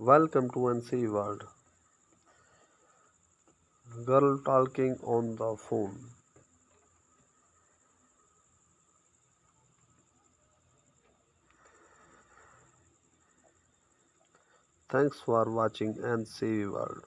Welcome to NC World. Girl talking on the phone. Thanks for watching NC World.